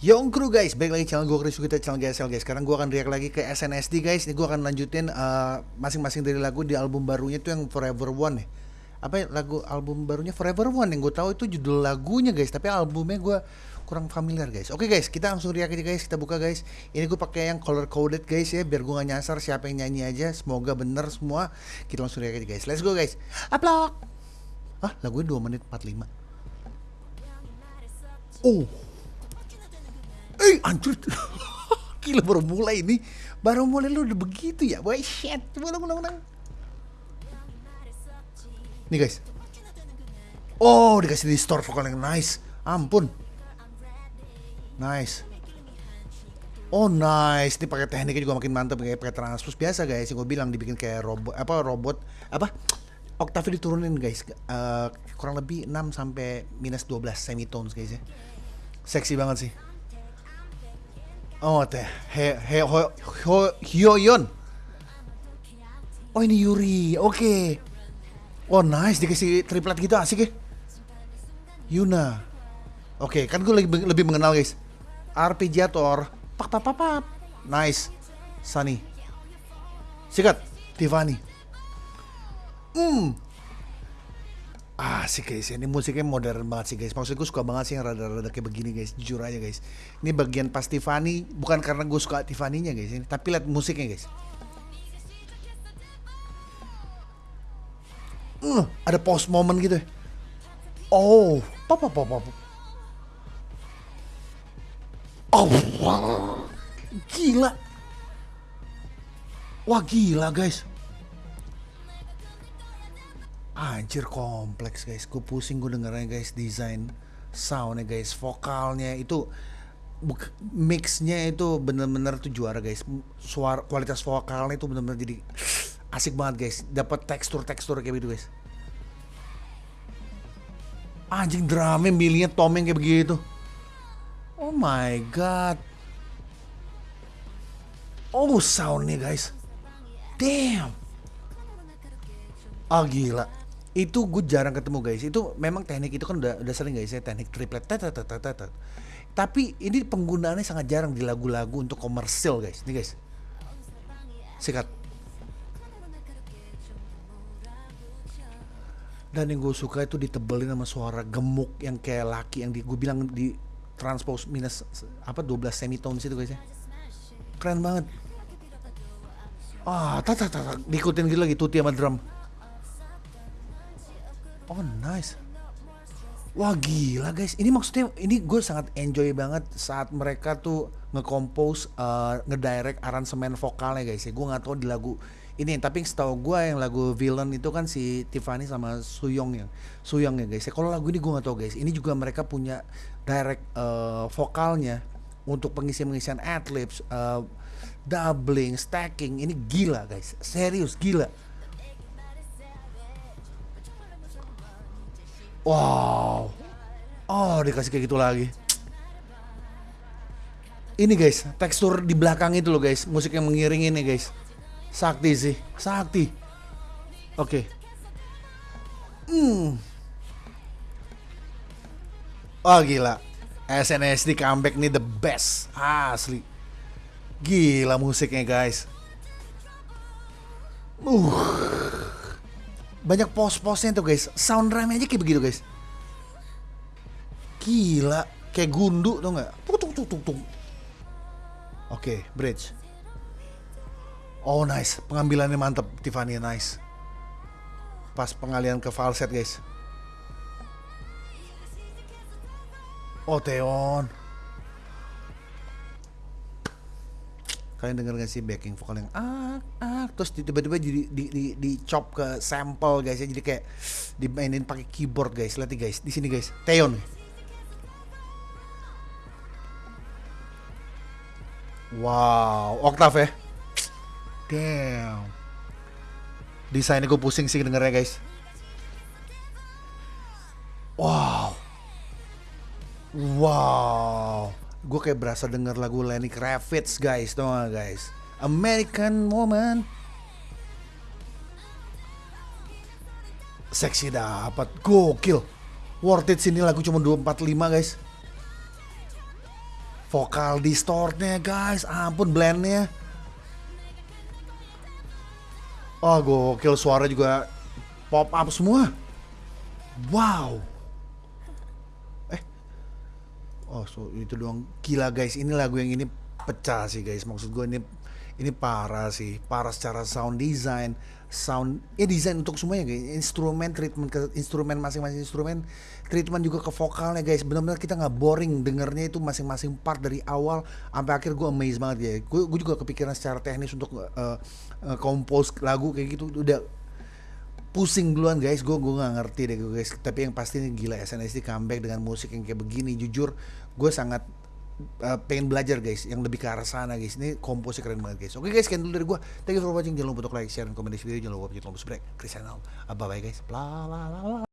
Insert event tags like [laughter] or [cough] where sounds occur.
Young Crew guys, balik lagi channel gue Chris kita channel GSL guys. Sekarang gue akan react lagi ke SNSD guys. Ini gue akan lanjutin uh, masing-masing dari lagu di album barunya itu yang Forever One ya. Apa ya, lagu album barunya Forever One yang gue tahu itu judul lagunya guys, tapi albumnya gue kurang familiar guys. Oke guys, kita langsung react aja guys. Kita buka guys. Ini gue pakai yang color coded guys ya, biar gue gak nyasar siapa yang nyanyi aja. Semoga bener semua. Kita langsung react aja guys. Let's go guys. Upload. Ah, lagunya 2 menit 45. Oh. Eh, anjir. [laughs] Gila baru mulai ini. Baru mulai lu udah begitu ya. Boy, shit. Ulang, ulang, ulang. Nih guys. Oh, dikasih di store vokal yang nice. Ampun. Nice. Oh nice, ini pakai tekniknya juga makin mantap kayak pakai transpose biasa guys. Yang gue bilang dibikin kayak robot apa robot apa oktavnya diturunin guys. Uh, kurang lebih 6 sampai minus 12 semitones guys ya. Seksi banget sih. Oh teh, he he ho, ho Hyoyeon. Oh ini Yuri, oke. Okay. Oh nice, dikasih triplet gitu asik ya. Yuna. Oke, okay, kan gue lebih, lebih mengenal guys. Arpeggiator, pak pak pak pak. Nice. Sunny. Sikat, Tiffany. Hmm, Asik guys, ini musiknya modern banget sih guys. Maksud gue suka banget sih yang rada-rada kayak begini guys. Jujur aja guys. Ini bagian pas Tiffany, bukan karena gue suka Tiffany-nya guys. Ini, tapi lihat musiknya guys. Uh, ada post moment gitu. Oh, papa papa. Oh, gila. Wah gila guys. Anjir kompleks guys, gue pusing gue dengernya guys desain soundnya guys, vokalnya itu mixnya itu bener-bener tuh juara guys, suara kualitas vokalnya itu bener-bener jadi asik banget guys, dapat tekstur-tekstur kayak gitu guys. Anjing drumnya milihnya tomeng kayak begitu. Oh my god. Oh soundnya guys. Damn. Ah gila itu gue jarang ketemu guys. Itu memang teknik itu kan udah udah sering guys ya. Teknik triplet tapi ini penggunaannya sangat jarang di lagu-lagu untuk komersil guys. Nih guys. Sikat. Dan yang gue suka itu ditebelin sama suara gemuk yang kayak laki yang di gue bilang di transpose minus apa 12 semitones itu guys ya. Keren banget. Ah tak tak diikutin gitu lagi tuti sama drum Oh nice. Wah gila guys, ini maksudnya ini gue sangat enjoy banget saat mereka tuh nge-compose, uh, ngedirect aransemen vokalnya guys ya. Gue nggak tahu di lagu ini, tapi setahu gue yang lagu Villain itu kan si Tiffany sama Suyong ya, Suyong ya guys. Ya, kalau lagu ini gue nggak tahu guys. Ini juga mereka punya direct uh, vokalnya untuk pengisian-pengisian adlibs, uh, doubling, stacking. Ini gila guys, serius gila Wow. Oh, dikasih kayak gitu lagi. Ini guys, tekstur di belakang itu loh guys, musik yang mengiring ini guys. Sakti sih, sakti. Oke. Okay. Hmm. Oh gila. SNSD comeback nih the best. Asli. Gila musiknya guys. Uh banyak pos-posnya tuh guys. Sound rame aja kayak begitu guys. Gila. Kayak gundu tuh nggak? Tuk oke okay, bridge. Oh nice. Pengambilannya mantep Tiffany nice. Pas pengalian ke falset guys. Oh Teon kalian denger gak sih backing vokal yang ah ah terus tiba-tiba jadi di, di, di chop ke sample guys ya. Jadi kayak dimainin pakai keyboard guys. Lihat guys. Di sini guys. Teon wow. Oktav ya. Damn. Desainnya gue pusing sih dengernya guys. Wow. Wow gue kayak berasa denger lagu Lenny Kravitz guys. Tau gak guys? American Woman. Seksi dapat gokil. Worth it sini lagu cuma 245 guys. Vokal distortnya guys. Ampun blendnya. Oh gokil. Suara juga pop up semua. Wow eh oh so itu doang. Gila guys. Ini lagu yang ini pecah sih guys. Maksud gue ini ini parah sih. Parah secara sound design sound ya desain untuk semuanya guys. Instrumen treatment ke instrumen masing-masing instrumen treatment juga ke vokalnya guys. Benar-benar kita nggak boring dengernya itu masing-masing part dari awal sampai akhir. Gue amazed banget ya. Gue, gue juga kepikiran secara teknis untuk uh, uh, compose lagu kayak gitu. Udah pusing duluan guys. Gue gue nggak ngerti deh guys. Tapi yang pasti ini gila SNSD comeback dengan musik yang kayak begini. Jujur gue sangat uh, pengen belajar guys yang lebih ke arah sana guys. Ini komposnya keren banget guys. Oke guys sekian dulu dari gue thank you for watching. Jangan lupa untuk like share dan komen di video. Jangan lupa untuk subscribe. Chris channel bye bye guys bla bla bla